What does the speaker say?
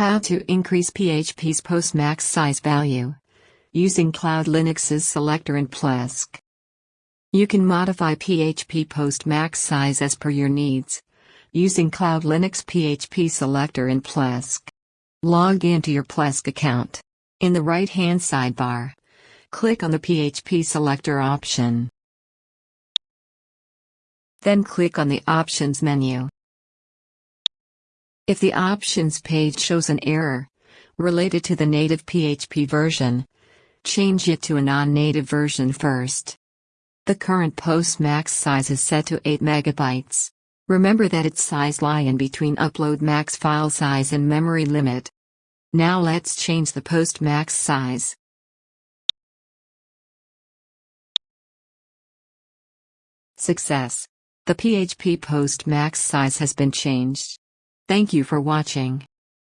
How to increase PHP's post max size value using CloudLinux's selector in Plesk. You can modify PHP post max size as per your needs using CloudLinux PHP selector in Plesk. Log into your Plesk account. In the right hand sidebar, click on the PHP selector option. Then click on the Options menu. If the Options page shows an error related to the native PHP version, change it to a non-native version first. The current post max size is set to 8 megabytes. Remember that its size lie in between upload max file size and memory limit. Now let's change the post max size. Success! The PHP post max size has been changed. Thank you for watching.